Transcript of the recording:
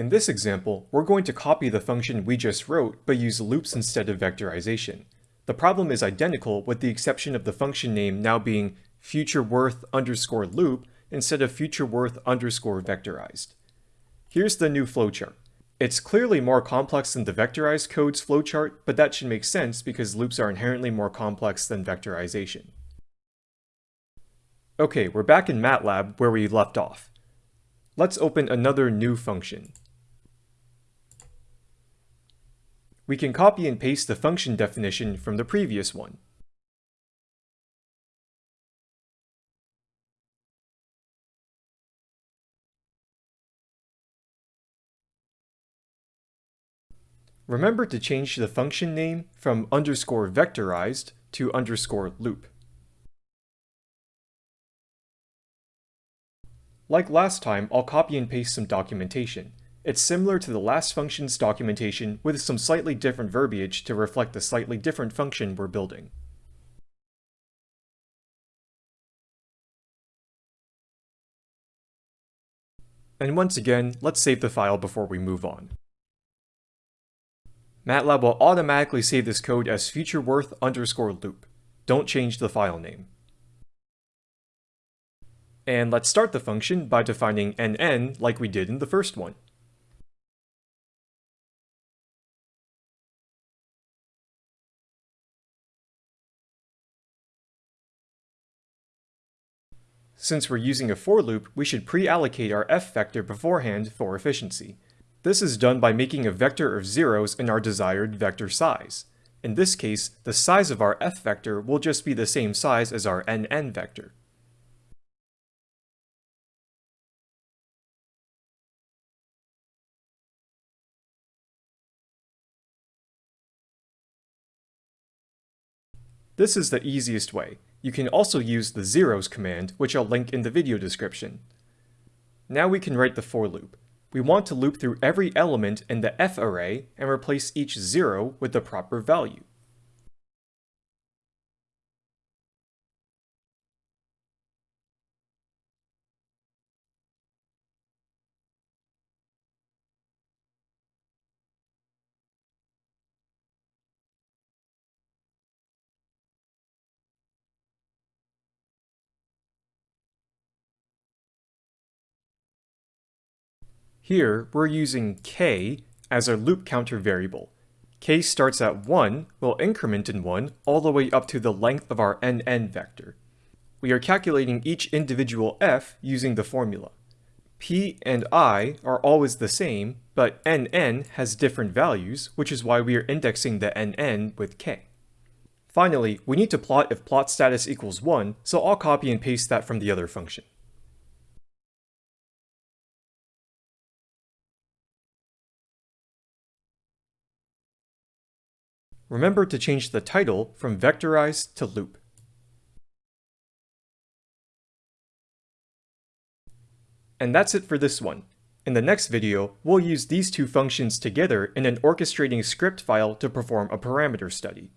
In this example, we're going to copy the function we just wrote, but use loops instead of vectorization. The problem is identical with the exception of the function name now being futureworth underscore loop instead of futureworth underscore vectorized. Here's the new flowchart. It's clearly more complex than the vectorized code's flowchart, but that should make sense because loops are inherently more complex than vectorization. Okay, we're back in MATLAB where we left off. Let's open another new function. We can copy and paste the function definition from the previous one. Remember to change the function name from underscore vectorized to underscore loop. Like last time, I'll copy and paste some documentation. It's similar to the last function's documentation with some slightly different verbiage to reflect the slightly different function we're building. And once again, let's save the file before we move on. MATLAB will automatically save this code as futureworth underscore loop. Don't change the file name. And let's start the function by defining nn like we did in the first one. Since we're using a for loop, we should pre-allocate our f vector beforehand for efficiency. This is done by making a vector of zeros in our desired vector size. In this case, the size of our f vector will just be the same size as our nn vector. This is the easiest way. You can also use the zeros command, which I'll link in the video description. Now we can write the for loop we want to loop through every element in the f array and replace each zero with the proper value. Here, we're using k as our loop counter variable. k starts at 1, will increment in 1, all the way up to the length of our nn vector. We are calculating each individual f using the formula. p and i are always the same, but nn has different values, which is why we are indexing the nn with k. Finally, we need to plot if plot status equals 1, so I'll copy and paste that from the other function. Remember to change the title from vectorized to loop. And that's it for this one. In the next video, we'll use these two functions together in an orchestrating script file to perform a parameter study.